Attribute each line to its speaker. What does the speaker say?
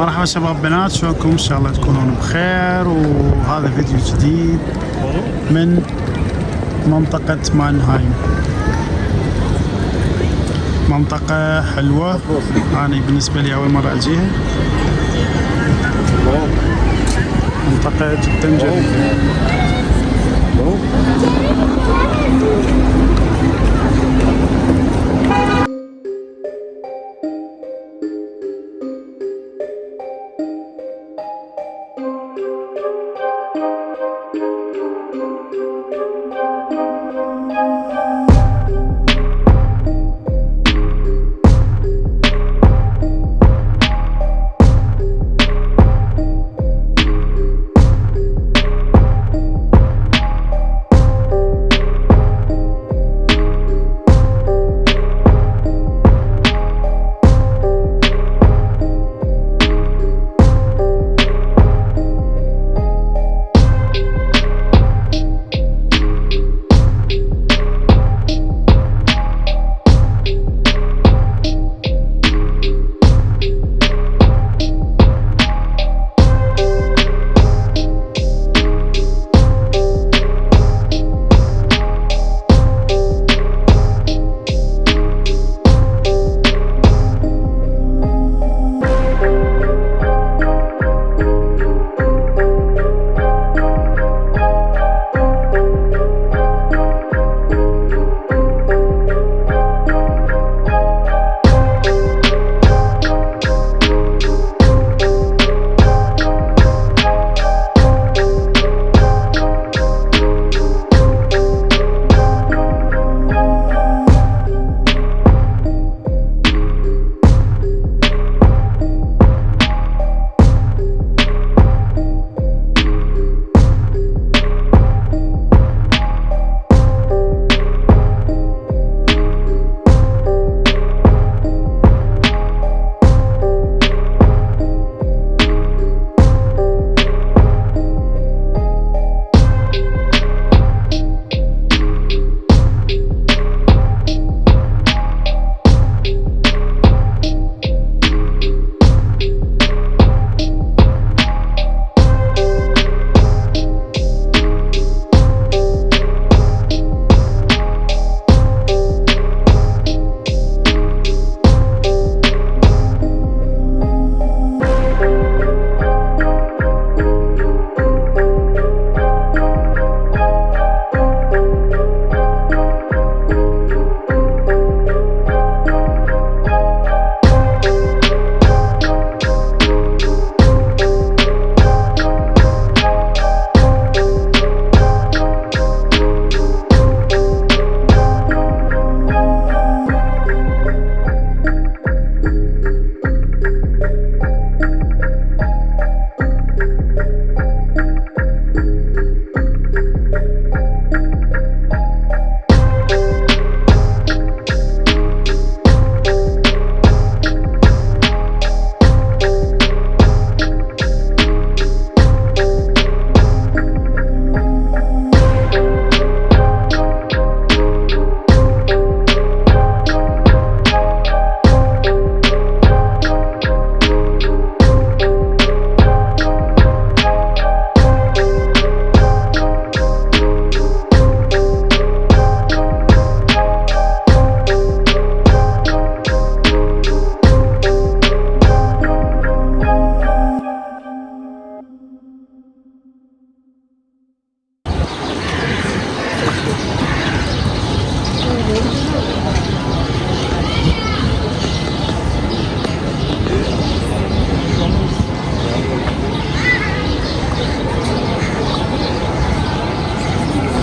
Speaker 1: مرحبا شباب بنات شلونكم؟ إن شاء الله تكونون بخير وهذا فيديو جديد من منطقة مانهايم. منطقة حلوة. أنا بالنسبة لي أول مرة أجيها. منطقة جدا جميلة.